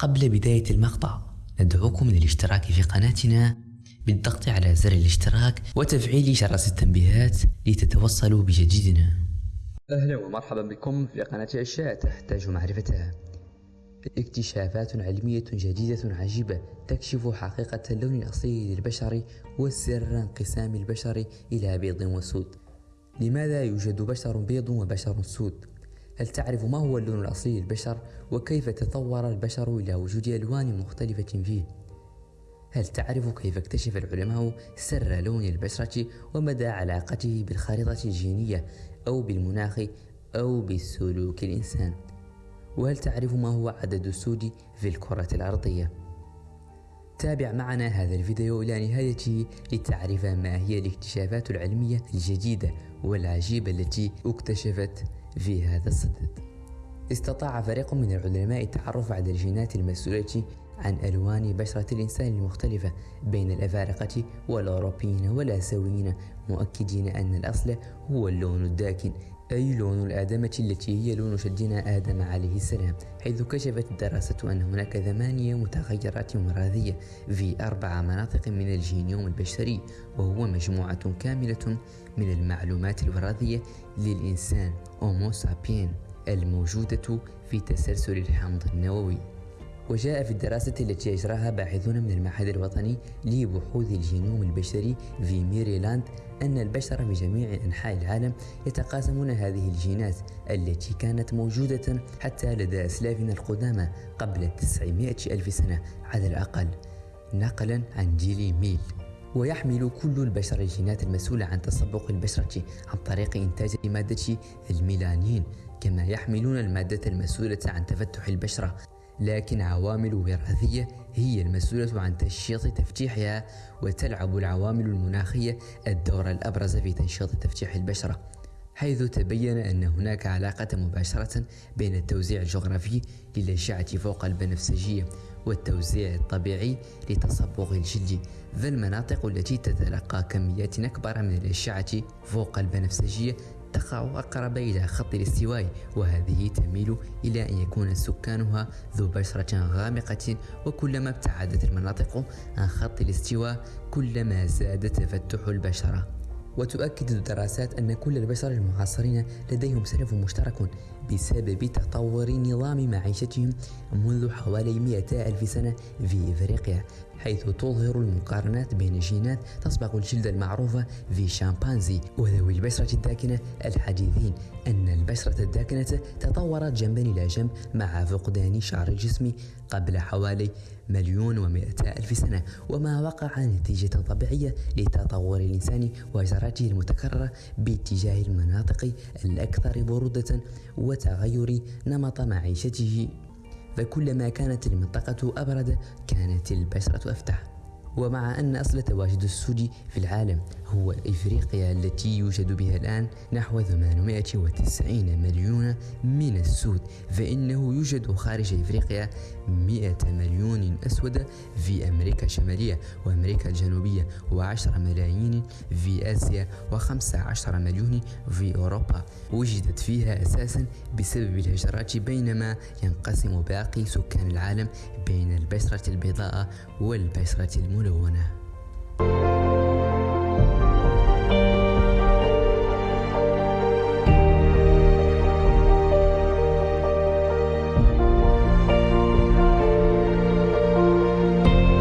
قبل بداية المقطع ندعوكم للاشتراك في قناتنا بالضغط على زر الاشتراك وتفعيل جرس التنبيهات لتتوصلوا بجديدنا. أهلا ومرحبا بكم في قناة أشياء تحتاج معرفتها. اكتشافات علمية جديدة عجيبة تكشف حقيقة اللون الأصلي للبشر وسر انقسام البشر إلى بيض وسود. لماذا يوجد بشر بيض وبشر سود؟ هل تعرف ما هو اللون الأصلي للبشر وكيف تطور البشر إلى وجود ألوان مختلفة فيه؟ هل تعرف كيف اكتشف العلماء سر لون البشرة ومدى علاقته بالخريطة الجينية أو بالمناخ أو بسلوك الإنسان؟ وهل تعرف ما هو عدد السود في الكرة الأرضية؟ تابع معنا هذا الفيديو إلى نهايته لتعرف ما هي الاكتشافات العلمية الجديدة والعجيبة التي اكتشفت في هذا الصدد. استطاع فريق من العلماء التعرف على الجينات المسؤولة عن ألوان بشرة الإنسان المختلفة بين الأفارقة والأوروبيين والآسيويين مؤكدين أن الأصل هو اللون الداكن. أي لون الآدمة التي هي لون شدنا آدم عليه السلام حيث كشفت الدراسة أن هناك ثمانية متغيرات وراثية في أربع مناطق من الجينيوم البشري وهو مجموعة كاملة من المعلومات الوراثية للإنسان Homo sapiens الموجودة في تسلسل الحمض النووي. وجاء في الدراسة التي أجراها باحثون من المعهد الوطني لبحوث الجينوم البشري في ميريلاند أن البشر في جميع أنحاء العالم يتقاسمون هذه الجينات التي كانت موجودة حتى لدى أسلافنا القدامى قبل 900 ألف سنة على الأقل. نقلا عن جيلي ميل. ويحمل كل البشر الجينات المسؤولة عن تصبغ البشرة عن طريق إنتاج مادة الميلانين كما يحملون المادة المسؤولة عن تفتح البشرة. لكن عوامل وراثية هي المسؤولة عن تنشيط تفتيحها وتلعب العوامل المناخية الدور الأبرز في تنشيط تفتيح البشرة حيث تبين أن هناك علاقة مباشرة بين التوزيع الجغرافي للأشعة فوق البنفسجية والتوزيع الطبيعي لتصبغ الجلد فالمناطق التي تتلقى كميات أكبر من الأشعة فوق البنفسجية تقع أقرب إلى خط الاستواء وهذه تميل إلى أن يكون سكانها ذو بشرة غامقة وكلما ابتعدت المناطق عن خط الاستواء كلما زاد تفتح البشرة. وتؤكد الدراسات أن كل البشر المعاصرين لديهم سلف مشترك. بسبب تطور نظام معيشتهم منذ حوالي 200 ألف سنة في إفريقيا حيث تظهر المقارنات بين جينات تصبغ الجلد المعروفة في شامبانزي وذوي البشرة الداكنة الحديثين. أن البشرة الداكنة تطورت جنبا إلى جنب مع فقدان شعر الجسم قبل حوالي مليون ومئة ألف سنة وما وقع نتيجة طبيعية لتطور الإنسان وهجراته المتكررة باتجاه المناطق الأكثر برودة وتغير نمط معيشته. فكلما كانت المنطقة أبرد كانت البشرة أفتح. ومع أن أصل تواجد السود في العالم هو إفريقيا التي يوجد بها الآن نحو 890 مليون من السود فإنه يوجد خارج إفريقيا 100 مليون أسود في أمريكا الشمالية وأمريكا الجنوبية و10 ملايين في آسيا و15 مليون في أوروبا. وجدت فيها أساسا بسبب الهجرات بينما ينقسم باقي سكان العالم بين البشرة البيضاء والبشرة I want to.